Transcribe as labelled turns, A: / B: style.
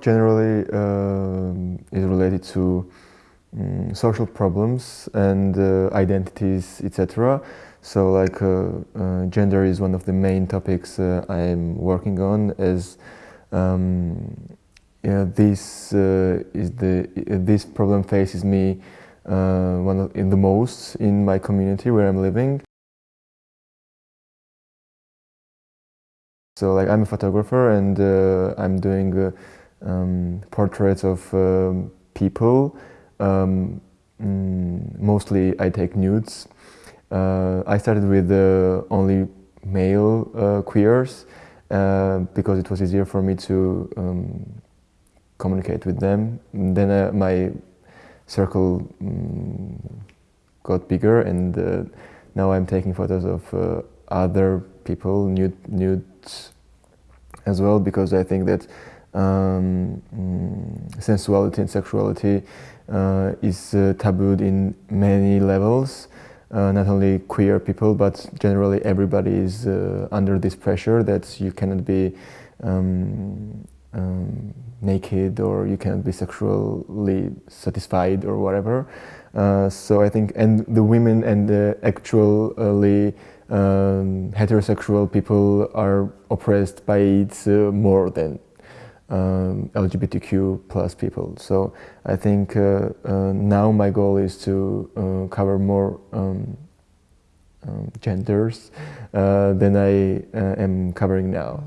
A: generally um, is related to um, social problems and uh, identities, etc. So like uh, uh, gender is one of the main topics uh, I'm working on as um, yeah, this uh, is the this problem faces me uh, one of, in the most in my community where I'm living. So like I'm a photographer and uh, I'm doing uh, um, portraits of um, people. Um, mm, mostly I take nudes. Uh, I started with uh, only male uh, queers uh, because it was easier for me to um, communicate with them. Then my circle um, got bigger and now I'm taking photos of other people, nude, nudes as well, because I think that um, mm, sensuality and sexuality uh, is uh, tabooed in many levels. Uh, not only queer people, but generally everybody is uh, under this pressure that you cannot be um, um, naked or you cannot be sexually satisfied or whatever. Uh, so I think, and the women and the actually um, heterosexual people are oppressed by it uh, more than um, LGBTQ plus people. So I think uh, uh, now my goal is to uh, cover more um, um genders uh, than I uh, am covering now.